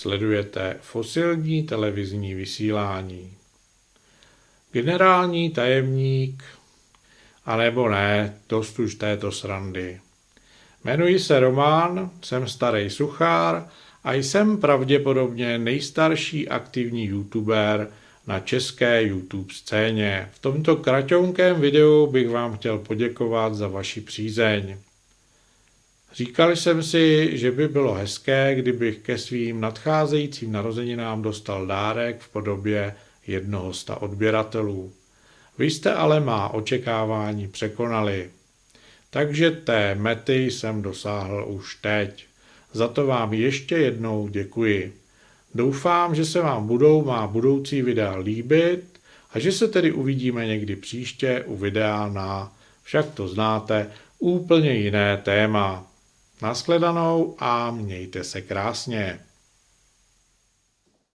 Sledujete fosilní televizní vysílání. Generální tajemník, anebo ne, dost už této srandy. Jmenuji se Román, jsem starý suchár a jsem pravděpodobně nejstarší aktivní youtuber na české YouTube scéně. V tomto kratonkém videu bych vám chtěl poděkovat za vaši přízeň. Říkal jsem si, že by bylo hezké, kdybych ke svým nadcházejícím narozeninám dostal dárek v podobě jednoho sta odběratelů. Vy jste ale má očekávání překonali. Takže té mety jsem dosáhl už teď. Za to vám ještě jednou děkuji. Doufám, že se vám budou má budoucí videa líbit a že se tedy uvidíme někdy příště u videa na, však to znáte, úplně jiné téma. Naschledanou a mějte se krásně.